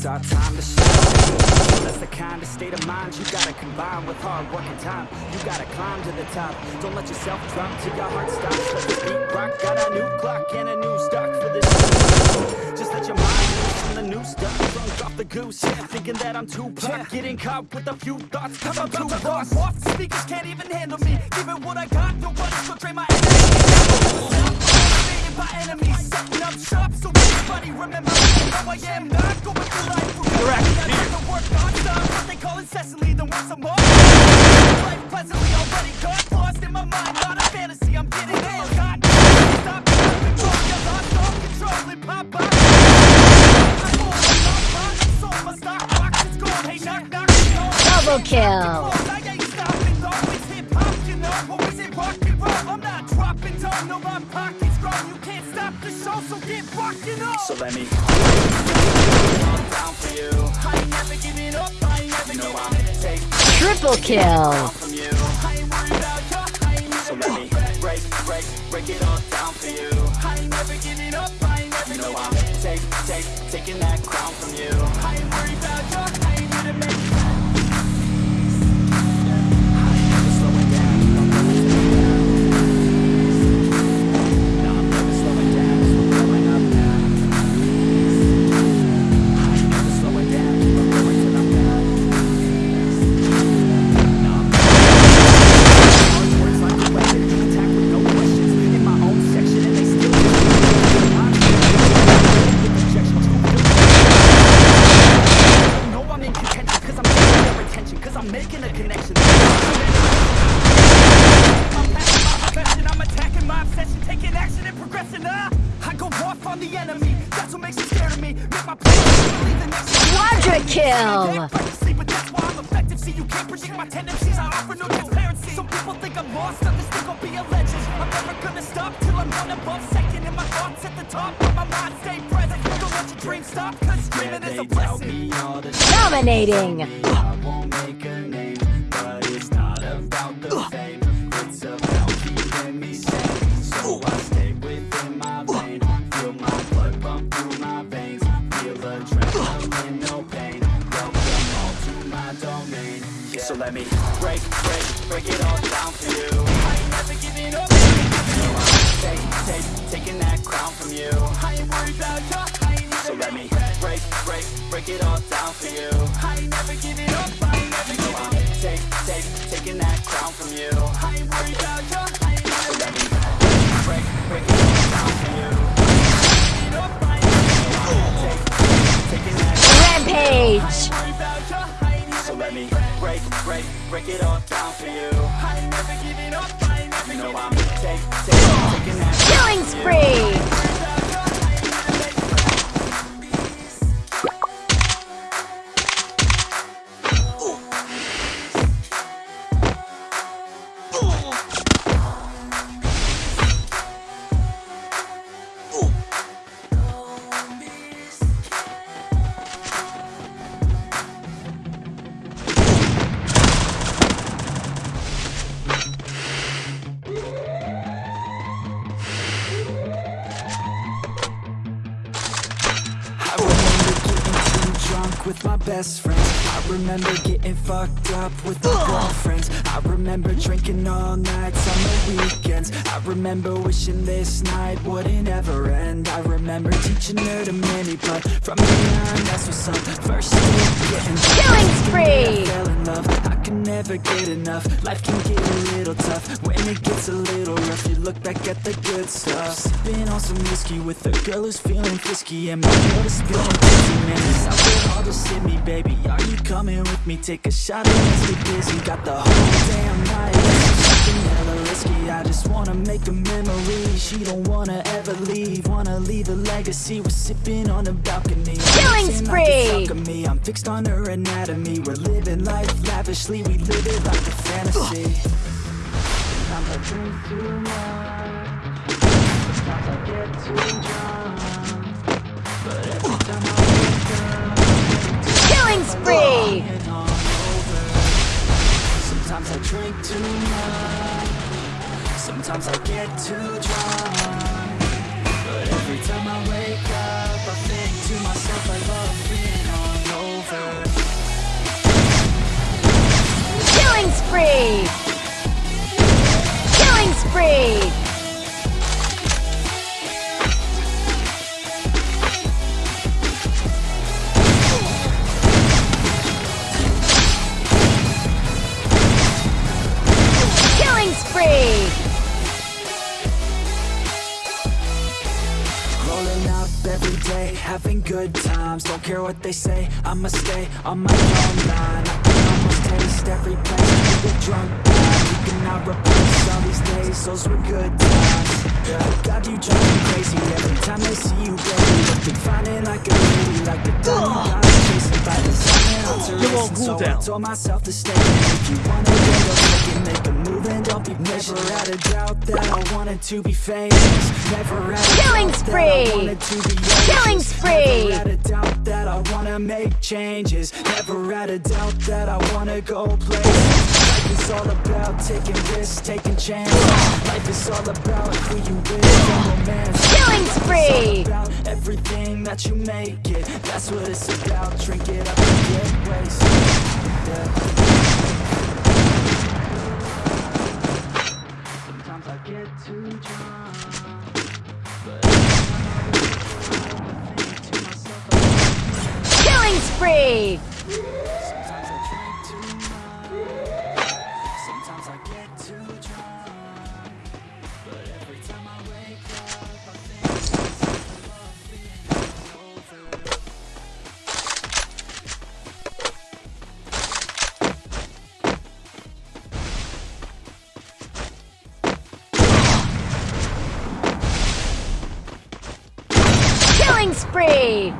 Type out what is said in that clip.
it's our time to shine. That's the kind of state of mind you gotta combine with hard work and time. You gotta climb to the top, don't let yourself drop till your heart stops. Let this beat rock, got a new clock and a new stock for this. Just let your mind loose from the new stuff. Drunk off the goose, yeah, thinking that I'm too pop. Getting caught with a few thoughts. Cause I'm too lost Off speakers can't even handle me. Give it what I got, nobody's gonna drain my energy by enemies Setting up shop so everybody remember How I am not going through life Correct, I have work non-stop What they call incessantly, then work some more. Life pleasantly already got lost in my mind Not a fantasy, I'm getting ill God, stop control, you're lost all control and pop up I'm on, I'm on, I'm sold, my stock box is gold Hey, knock, knock, Double kill! I ain't stopping, though, it's hip-hop, you know Or is it rock and roll? I'm not dropping down, no, my pocket's grown You can't stop the show, so get rocking up. So let me down for you. I ain't never giving up, I ain't never you know I'm take Triple kill! from you. I ain't worried about you, I ain't So let me break, break, break it all down for you. I ain't never giving up, I ain't never You know I'm take, take, taking that crown from you. I ain't worried about you, I'm making a connection. I'm passing my profession. I'm attacking my obsession Taking action and progressing ah, I go off on the enemy. That's what makes them scared of me. Make my plan believe the next Quadra kill! But that's why I'm effective See, you can't predict my tendencies. I offer no transparency. Some people think I'm lost Others think I'll be a legend. I'm never gonna stop Till I'm one above second And my thoughts at the top But my mind. Stay present let your dreams stop Cause dreaming is a blessing Dominating! I won't make a name, but it's not about the fame. It's about keeping me sane. So I stay within my vein. Feel my blood pump through my veins. Feel adrenaline, no pain. Welcome all to my domain. So let me break, break, break it all down for you. I ain't never giving up. You I'm take, take, taking that crown from you. I ain't worried about you. I ain't so let me break, break, break it all down for you. I ain't never giving up. I ain't never giving up. Take, take, taking that crown from you. I ain't worried about you. I ain't never so let me break, break it all down for you. I ain't never take, taking that Rampage! so let me break, break, break it all down for you. I ain't never giving up. I ain't never you know I'm take, take, taking that Killing spree! With my best friends. I remember getting fucked up with my girlfriends. I remember drinking all nights on the weekends. I remember wishing this night wouldn't ever end. I remember teaching her to mini but from behind that's what's up First date, getting Killing spree! Never get enough. Life can get a little tough. When it gets a little rough You look back at the good stuff. Sipping on some whiskey With a girl who's feeling frisky. And my world is feeling busy Man, it's out there all just hit me, baby. Are you coming with me? Take a shot and let's get busy. Got the whole damn night. Something hella risky. I just wanna make a memory. She don't wanna ever leave. Wanna leave a legacy. We're sipping on the balcony Killing Acting like spree! it's stuck me. I'm fixed on her anatomy. We're living life lavishly. We live it like a fantasy. Sometimes I drink too much. Sometimes I get too drunk. But every time I wake Killing spree! Sometimes I drink too much. Sometimes I get too drunk spree! Killing spree! Killing spree! Rolling up every day, having good times Don't care what they say, I'ma stay on my own line I can almost taste every drunk. You cannot replace all these days, those were good times. Yeah. God, you drive me crazy every time they see you, baby. You've been finding like a lady, like the diamond I was chasing by the sun and I'm You're on racing So I cooldown. told myself to stay. And If you wanna get up, make it, make a move and don't be Never had a doubt that I wanted to be famous. Never had a Killing I spree. wanted to be Killing spree. Never had a doubt that I wanna make changes. Never had a doubt that I wanna go places Life is all about taking risks, taking chances. Life is all about who you with. And romance Killing Life is all spree. about everything that you make it. That's what it's about, drink it up and get wasted. yeah. I get too drunk. But every time I wake up, I think. Killing spree!